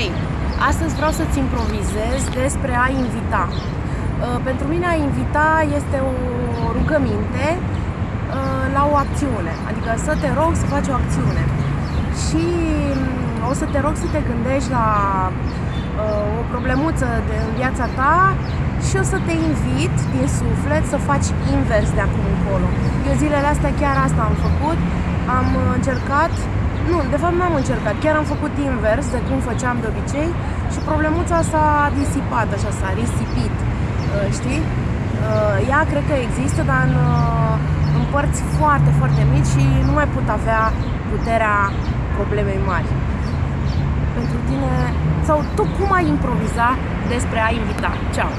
Hei, astăzi vreau să-ți improvizez despre a invita. Uh, pentru mine a invita este o rugăminte uh, la o acțiune, adică să te rog să faci o acțiune. Și mm, o să te rog să te gândești la uh, o problemuță de, în viața ta și o să te invit din suflet să faci invers de acum încolo. Eu zilele astea chiar asta am făcut, am încercat nu, de fapt n-am încercat, chiar am făcut invers de cum făceam de obicei și problemuța s-a disipat, așa, s-a risipit, uh, știi? Uh, ea cred că există, dar în, uh, în părți foarte, foarte mici și nu mai pot avea puterea problemei mari. Pentru tine, sau tu cum ai improviza despre a invita? Ceau!